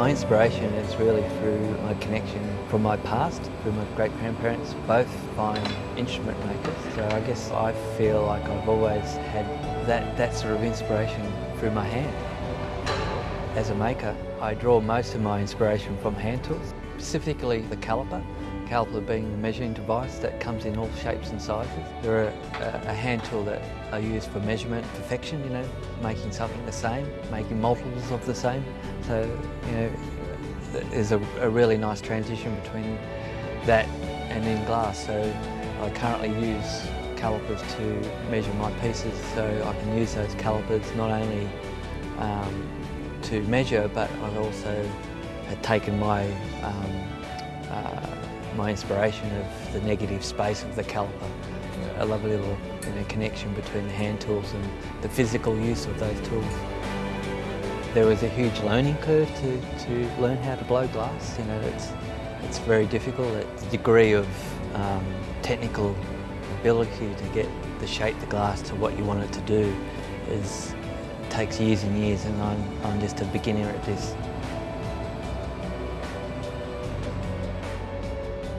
My inspiration is really through my connection from my past, through my great-grandparents, both fine instrument makers. So I guess I feel like I've always had that, that sort of inspiration through my hand. As a maker, I draw most of my inspiration from hand tools, specifically the caliper. Caliper being the measuring device that comes in all shapes and sizes. They're a, a, hand tool that are used for measurement perfection, you know, making something the same, making multiples of the same. So, you know, there's a, a really nice transition between that and in glass. So I currently use calipers to measure my pieces so I can use those calipers not only um, to measure but I've also taken my um, uh, my inspiration of the negative space of the caliper. A lovely little you know, connection between the hand tools and the physical use of those tools. There was a huge learning curve to, to learn how to blow glass. You know, it's, it's very difficult. The degree of um, technical ability to get the shape the glass to what you want it to do is takes years and years and I'm, I'm just a beginner at this.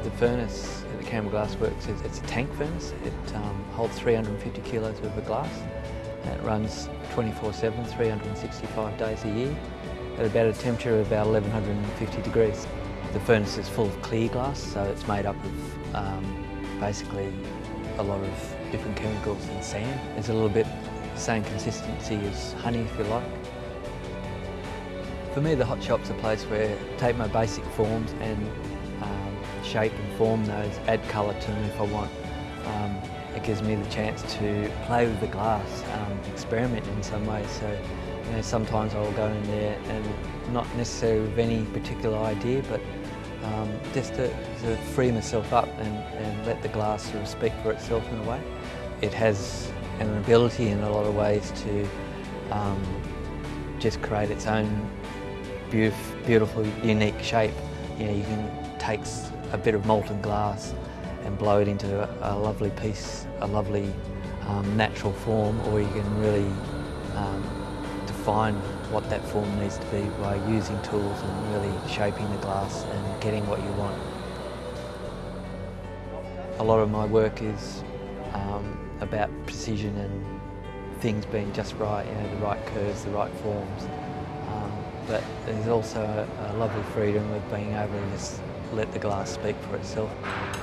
The furnace at the Canberra Glass Works is it's a tank furnace. It um, holds 350 kilos of glass and it runs 24-7, 365 days a year at about a temperature of about 1150 degrees. The furnace is full of clear glass, so it's made up of um, basically a lot of different chemicals and sand. It's a little bit the same consistency as honey, if you like. For me, the hot shop's a place where I take my basic forms and shape and form those, add colour to them if I want. Um, it gives me the chance to play with the glass, um, experiment in some way. So, you know, sometimes I'll go in there and not necessarily with any particular idea, but um, just to, to, free myself up and, and let the glass sort of speak for itself in a way. It has an ability in a lot of ways to um, just create its own beautiful, unique shape. You know, you can take a bit of molten glass and blow it into a, a lovely piece, a lovely um, natural form, or you can really um, define what that form needs to be by using tools and really shaping the glass and getting what you want. A lot of my work is um, about precision and things being just right, you know, the right curves, the right forms. Um, but there's also a, a lovely freedom of being able to just let the glass speak for itself.